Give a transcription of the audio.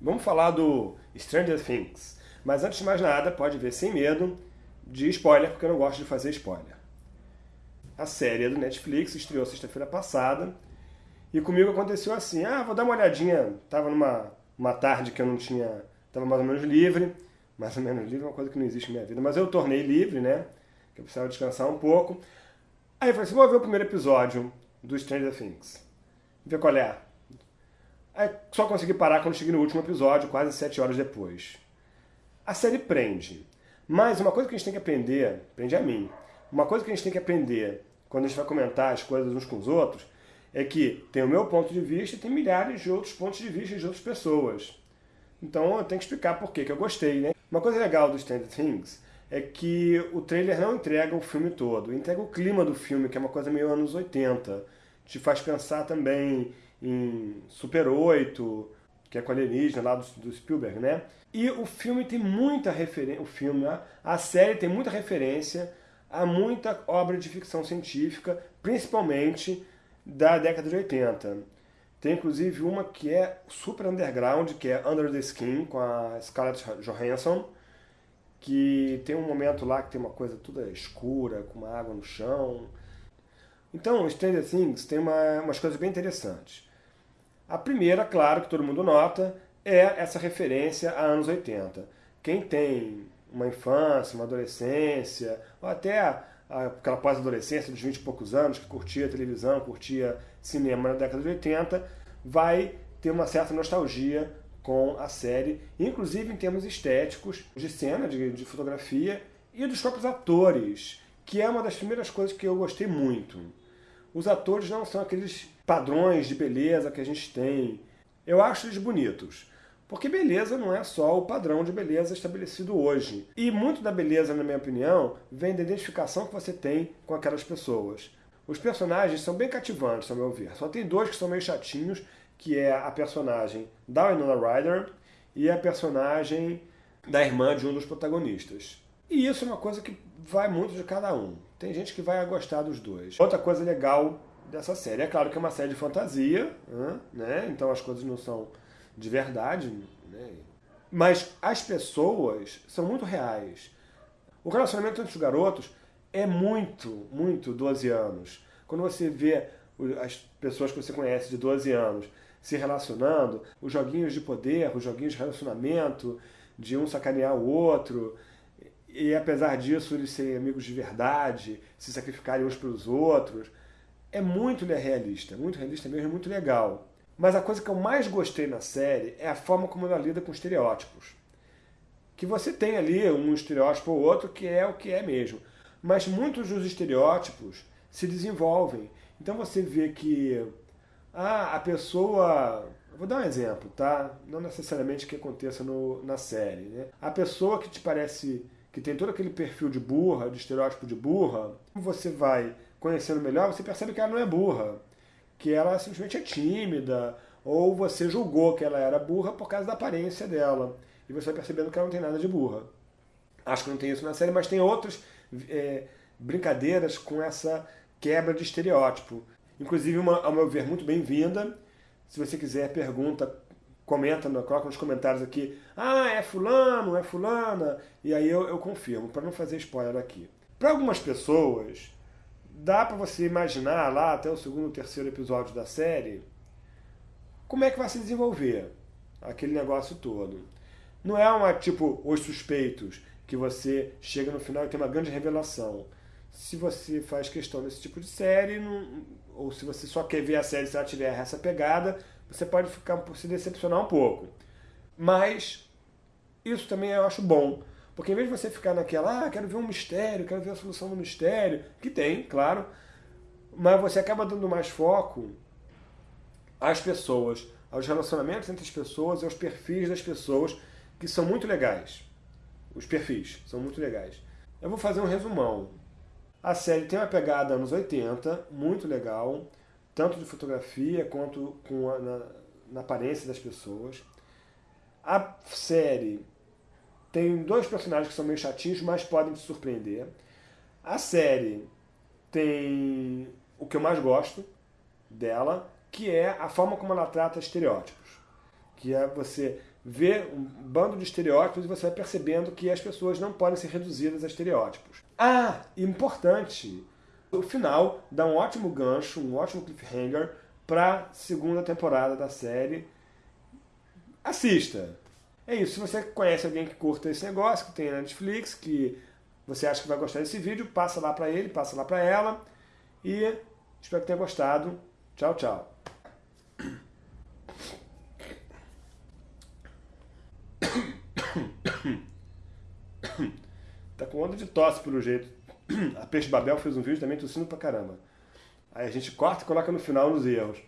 Vamos falar do Stranger Things. Mas antes de mais nada, pode ver sem medo de spoiler, porque eu não gosto de fazer spoiler. A série é do Netflix, estreou sexta-feira passada. E comigo aconteceu assim, ah, vou dar uma olhadinha. Tava numa uma tarde que eu não tinha... Tava mais ou menos livre. Mais ou menos livre é uma coisa que não existe na minha vida. Mas eu tornei livre, né? Que eu precisava descansar um pouco. Aí eu falei assim, vou ver o primeiro episódio do Stranger Things. Ver qual é. Aí só consegui parar quando cheguei no último episódio, quase sete horas depois. A série prende. Mas uma coisa que a gente tem que aprender, prende a mim, uma coisa que a gente tem que aprender quando a gente vai comentar as coisas uns com os outros, é que tem o meu ponto de vista e tem milhares de outros pontos de vista de outras pessoas. Então eu tenho que explicar por que eu gostei, né? Uma coisa legal do Stranger Things é que o trailer não entrega o filme todo, entrega o clima do filme, que é uma coisa meio anos 80. Te faz pensar também em Super 8, que é com alienígena lá do, do Spielberg, né? E o filme tem muita referência, o filme, a, a série tem muita referência a muita obra de ficção científica, principalmente da década de 80. Tem inclusive uma que é super underground, que é Under the Skin, com a Scarlett Johansson, que tem um momento lá que tem uma coisa toda escura, com uma água no chão. Então, Stranger Things tem uma, umas coisas bem interessantes. A primeira, claro, que todo mundo nota, é essa referência a anos 80. Quem tem uma infância, uma adolescência, ou até aquela pós-adolescência dos 20 e poucos anos, que curtia televisão, curtia cinema na década de 80, vai ter uma certa nostalgia com a série, inclusive em termos estéticos, de cena, de, de fotografia e dos próprios atores, que é uma das primeiras coisas que eu gostei muito. Os atores não são aqueles padrões de beleza que a gente tem. Eu acho eles bonitos. Porque beleza não é só o padrão de beleza estabelecido hoje. E muito da beleza, na minha opinião, vem da identificação que você tem com aquelas pessoas. Os personagens são bem cativantes, ao meu ver. Só tem dois que são meio chatinhos, que é a personagem da Winona Ryder e a personagem da irmã de um dos protagonistas. E isso é uma coisa que vai muito de cada um. Tem gente que vai gostar dos dois. Outra coisa legal dessa série. É claro que é uma série de fantasia, né? então as coisas não são de verdade, né? mas as pessoas são muito reais. O relacionamento entre os garotos é muito, muito 12 anos. Quando você vê as pessoas que você conhece de 12 anos se relacionando, os joguinhos de poder, os joguinhos de relacionamento, de um sacanear o outro, e apesar disso eles serem amigos de verdade, se sacrificarem uns pelos outros, é muito realista, muito realista mesmo, muito legal. Mas a coisa que eu mais gostei na série é a forma como ela lida com estereótipos. Que você tem ali um estereótipo ou outro que é o que é mesmo. Mas muitos dos estereótipos se desenvolvem. Então você vê que ah, a pessoa... Vou dar um exemplo, tá? Não necessariamente que aconteça no, na série. Né? A pessoa que te parece que tem todo aquele perfil de burra, de estereótipo de burra, você vai conhecendo melhor, você percebe que ela não é burra, que ela simplesmente é tímida, ou você julgou que ela era burra por causa da aparência dela, e você vai percebendo que ela não tem nada de burra. Acho que não tem isso na série, mas tem outras é, brincadeiras com essa quebra de estereótipo. Inclusive, uma, ao meu ver, muito bem-vinda. Se você quiser, pergunta, comenta, coloca nos comentários aqui. Ah, é fulano, é fulana. E aí eu, eu confirmo, para não fazer spoiler aqui. Para algumas pessoas, dá para você imaginar lá até o segundo, terceiro episódio da série como é que vai se desenvolver aquele negócio todo. Não é uma tipo Os Suspeitos, que você chega no final e tem uma grande revelação. Se você faz questão desse tipo de série, não, ou se você só quer ver a série se ela tiver essa pegada, você pode ficar se decepcionar um pouco. Mas isso também eu acho bom, porque em vez de você ficar naquela, ah, quero ver um mistério, quero ver a solução do mistério, que tem, claro, mas você acaba dando mais foco às pessoas, aos relacionamentos entre as pessoas aos perfis das pessoas, que são muito legais. Os perfis são muito legais. Eu vou fazer um resumão. A série tem uma pegada anos 80, muito legal, tanto de fotografia quanto com a, na, na aparência das pessoas. A série tem dois personagens que são meio chatinhos, mas podem te surpreender. A série tem o que eu mais gosto dela, que é a forma como ela trata estereótipos. que é você ver um bando de estereótipos e você vai percebendo que as pessoas não podem ser reduzidas a estereótipos. Ah, importante, o final dá um ótimo gancho, um ótimo cliffhanger para segunda temporada da série. Assista! É isso, se você conhece alguém que curta esse negócio, que tem na Netflix, que você acha que vai gostar desse vídeo, passa lá para ele, passa lá para ela. E espero que tenha gostado. Tchau, tchau. Tá com onda de tosse pelo jeito. A Peixe Babel fez um vídeo também tossindo pra caramba. Aí a gente corta e coloca no final nos erros.